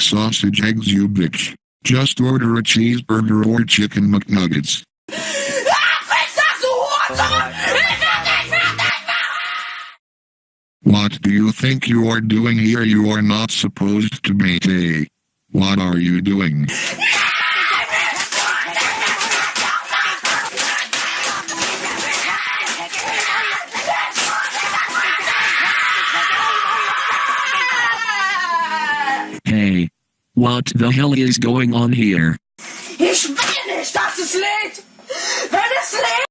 sausage eggs you bitch. Just order a cheeseburger or chicken McNuggets. What do you think you are doing here? You are not supposed to be. What are you doing? Hey, what the hell is going on here? Ich will nicht, dass es lädt!